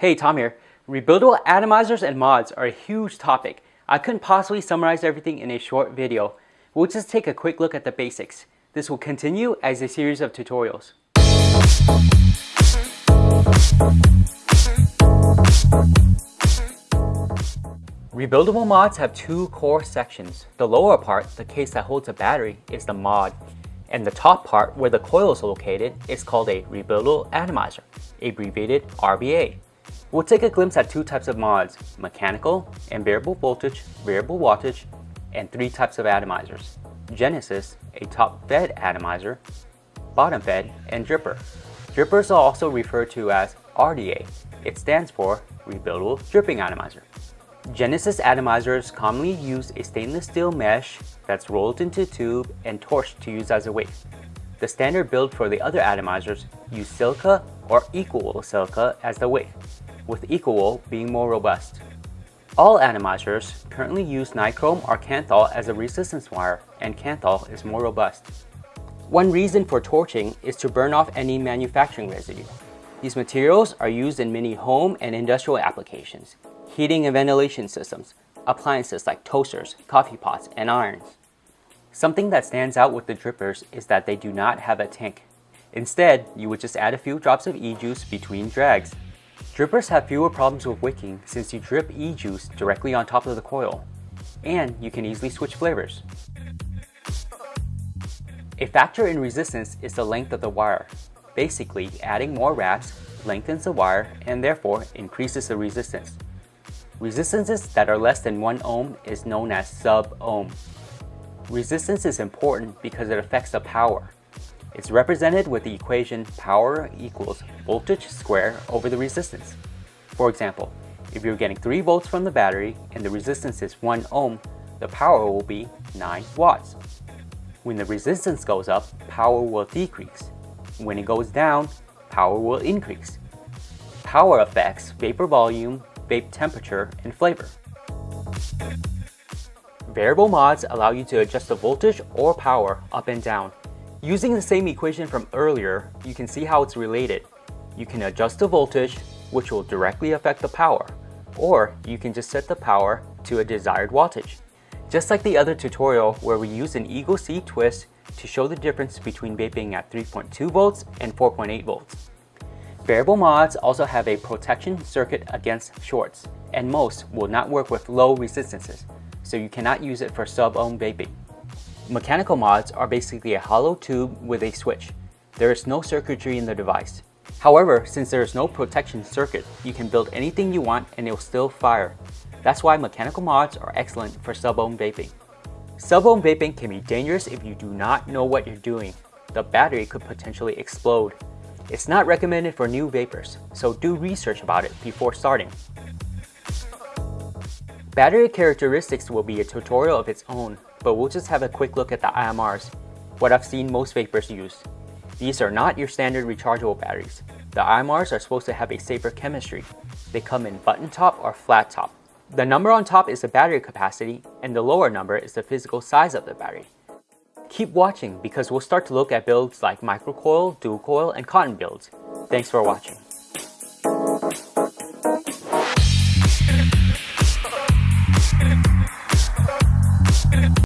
Hey, Tom here. Rebuildable atomizers and mods are a huge topic. I couldn't possibly summarize everything in a short video. We'll just take a quick look at the basics. This will continue as a series of tutorials. Rebuildable mods have two core sections. The lower part, the case that holds a battery, is the mod, and the top part, where the coil is located, is called a rebuildable atomizer, abbreviated RBA. We'll take a glimpse at two types of mods, mechanical and variable voltage, variable wattage, and three types of atomizers. Genesis, a top fed atomizer, bottom fed, and dripper. Drippers are also referred to as RDA. It stands for Rebuildable Dripping Atomizer. Genesis atomizers commonly use a stainless steel mesh that's rolled into a tube and torched to use as a weight. The standard build for the other atomizers use silica or Ekowool silica as the weight with Ekowool being more robust. All atomizers currently use nichrome or kanthal as a resistance wire, and kanthal is more robust. One reason for torching is to burn off any manufacturing residue. These materials are used in many home and industrial applications, heating and ventilation systems, appliances like toasters, coffee pots, and irons. Something that stands out with the drippers is that they do not have a tank. Instead, you would just add a few drops of e-juice between drags Drippers have fewer problems with wicking since you drip e-juice directly on top of the coil, and you can easily switch flavors. A factor in resistance is the length of the wire. Basically, adding more wraps lengthens the wire and therefore increases the resistance. Resistances that are less than 1 ohm is known as sub-ohm. Resistance is important because it affects the power. It's represented with the equation power equals voltage square over the resistance. For example, if you're getting 3 volts from the battery and the resistance is 1 ohm, the power will be 9 watts. When the resistance goes up, power will decrease. When it goes down, power will increase. Power affects vapor volume, vape temperature, and flavor. Variable mods allow you to adjust the voltage or power up and down Using the same equation from earlier, you can see how it's related. You can adjust the voltage, which will directly affect the power, or you can just set the power to a desired wattage. Just like the other tutorial where we used an eGo-C Twist to show the difference between vaping at 3.2 volts and 4.8 volts. Variable mods also have a protection circuit against shorts, and most will not work with low resistances, so you cannot use it for sub-ohm vaping. Mechanical mods are basically a hollow tube with a switch. There is no circuitry in the device. However, since there is no protection circuit, you can build anything you want and it will still fire. That's why mechanical mods are excellent for sub-ohm vaping. Sub-ohm vaping can be dangerous if you do not know what you're doing. The battery could potentially explode. It's not recommended for new vapers, so do research about it before starting. Battery characteristics will be a tutorial of its own, but we'll just have a quick look at the IMRs, what I've seen most vapers use. These are not your standard rechargeable batteries. The IMRs are supposed to have a safer chemistry. They come in button top or flat top. The number on top is the battery capacity, and the lower number is the physical size of the battery. Keep watching because we'll start to look at builds like microcoil, dual coil, and cotton builds. Thanks for watching.